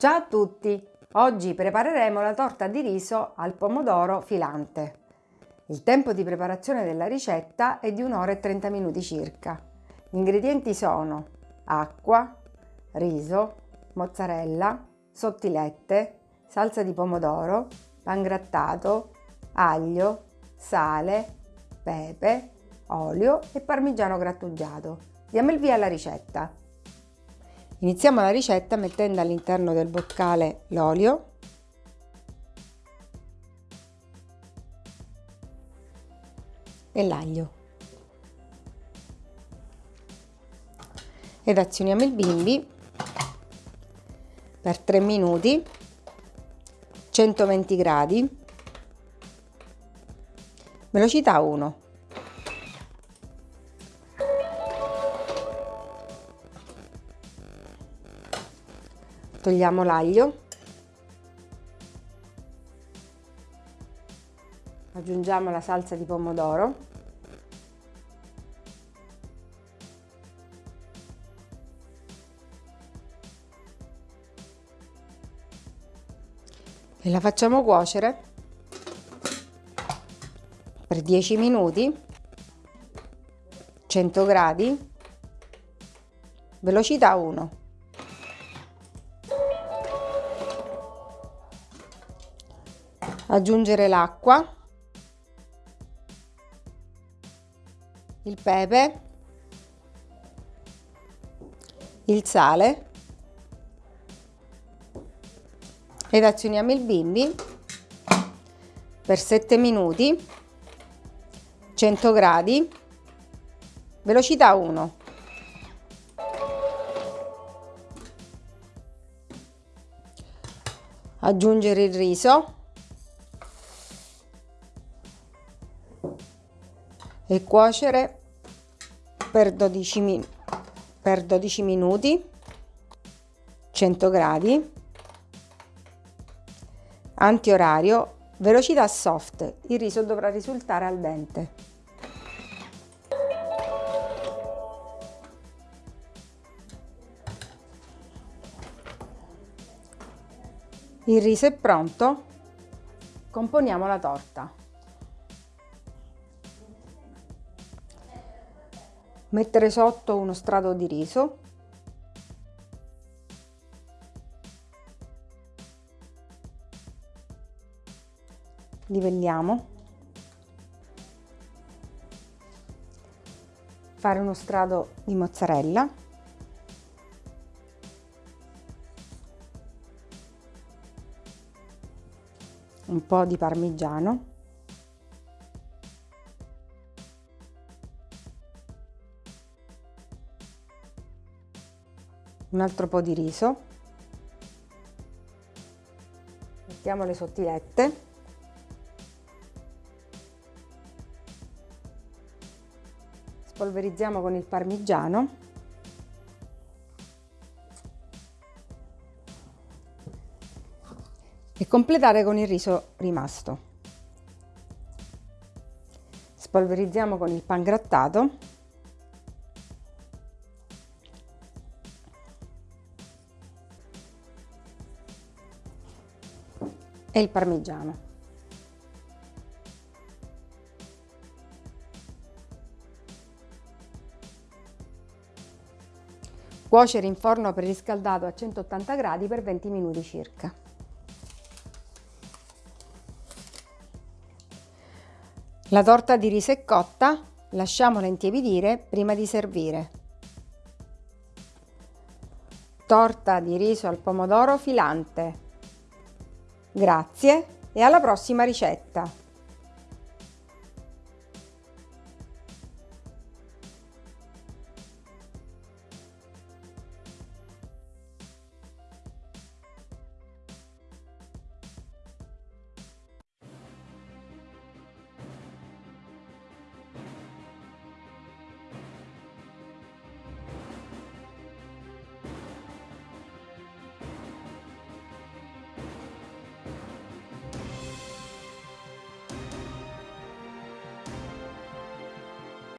Ciao a tutti! Oggi prepareremo la torta di riso al pomodoro filante. Il tempo di preparazione della ricetta è di 1 ora e 30 minuti circa. Gli ingredienti sono acqua, riso, mozzarella, sottilette, salsa di pomodoro, pangrattato, aglio, sale, pepe, olio e parmigiano grattugiato. Diamo il via alla ricetta. Iniziamo la ricetta mettendo all'interno del boccale l'olio. E l'aglio. Ed azioniamo il bimbi per 3 minuti 120 gradi. Velocità 1 togliamo l'aglio. Aggiungiamo la salsa di pomodoro. E la facciamo cuocere per 10 minuti 100 gradi velocità 1 aggiungere l'acqua, il pepe, il sale. Ed azioniamo il bimbi. Per 7 minuti. 100 gradi. Velocità 1 aggiungere il riso e cuocere per 12, min per 12 minuti 100 gradi antiorario velocità soft il riso dovrà risultare al dente. Il riso è pronto componiamo la torta mettere sotto uno strato di riso. Livelliamo fare uno strato di mozzarella. Un po' di parmigiano un altro po' di riso. Mettiamo le sottilette. Spolverizziamo con il parmigiano. E completare con il riso rimasto. Spolverizziamo con il pan e il parmigiano. Cuocere in forno preriscaldato a 180 gradi per 20 minuti circa. La torta di riso è cotta, lasciamola intiepidire prima di servire. Torta di riso al pomodoro filante Grazie e alla prossima ricetta!